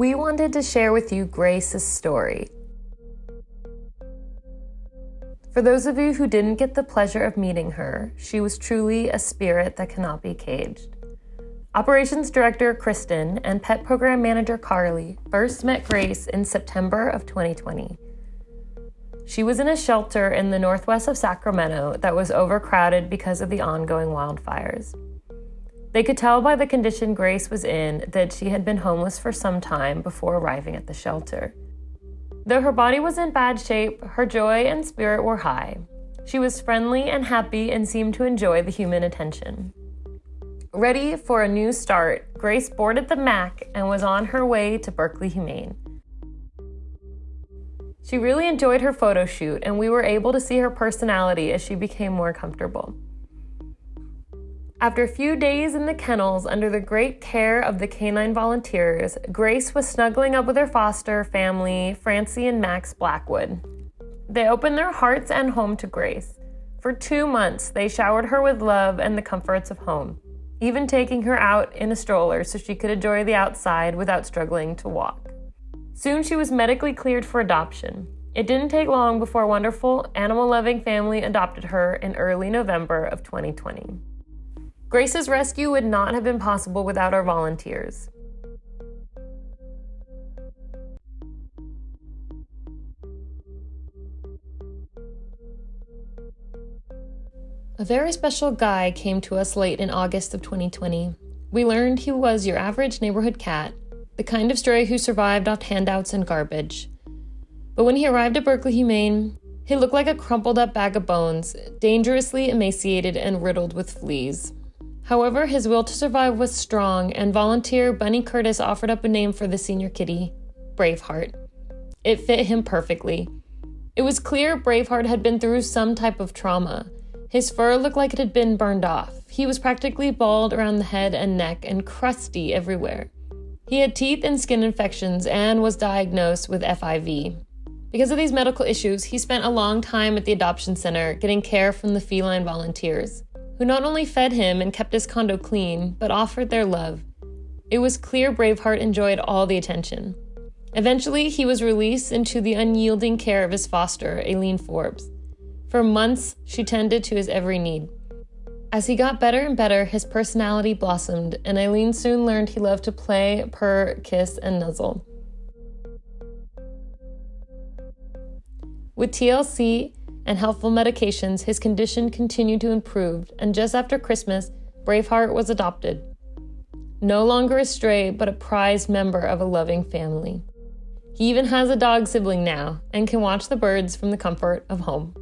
we wanted to share with you Grace's story. For those of you who didn't get the pleasure of meeting her, she was truly a spirit that cannot be caged. Operations Director Kristen and Pet Program Manager Carly first met Grace in September of 2020. She was in a shelter in the northwest of Sacramento that was overcrowded because of the ongoing wildfires. They could tell by the condition Grace was in that she had been homeless for some time before arriving at the shelter. Though her body was in bad shape, her joy and spirit were high. She was friendly and happy and seemed to enjoy the human attention. Ready for a new start, Grace boarded the Mac and was on her way to Berkeley Humane. She really enjoyed her photo shoot, and we were able to see her personality as she became more comfortable. After a few days in the kennels under the great care of the canine volunteers, Grace was snuggling up with her foster family, Francie and Max Blackwood. They opened their hearts and home to Grace. For two months, they showered her with love and the comforts of home even taking her out in a stroller so she could enjoy the outside without struggling to walk. Soon she was medically cleared for adoption. It didn't take long before a wonderful, animal loving family adopted her in early November of 2020. Grace's rescue would not have been possible without our volunteers. A very special guy came to us late in August of 2020. We learned he was your average neighborhood cat, the kind of stray who survived off handouts and garbage. But when he arrived at Berkeley Humane, he looked like a crumpled up bag of bones, dangerously emaciated and riddled with fleas. However, his will to survive was strong, and volunteer Bunny Curtis offered up a name for the senior kitty Braveheart. It fit him perfectly. It was clear Braveheart had been through some type of trauma. His fur looked like it had been burned off. He was practically bald around the head and neck and crusty everywhere. He had teeth and skin infections and was diagnosed with FIV. Because of these medical issues, he spent a long time at the adoption center getting care from the feline volunteers, who not only fed him and kept his condo clean, but offered their love. It was clear Braveheart enjoyed all the attention. Eventually, he was released into the unyielding care of his foster, Aileen Forbes. For months, she tended to his every need. As he got better and better, his personality blossomed, and Aileen soon learned he loved to play, purr, kiss, and nuzzle. With TLC and helpful medications, his condition continued to improve, and just after Christmas, Braveheart was adopted. No longer a stray, but a prized member of a loving family. He even has a dog sibling now and can watch the birds from the comfort of home.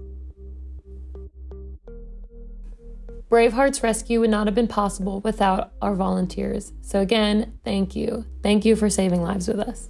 Braveheart's rescue would not have been possible without our volunteers. So, again, thank you. Thank you for saving lives with us.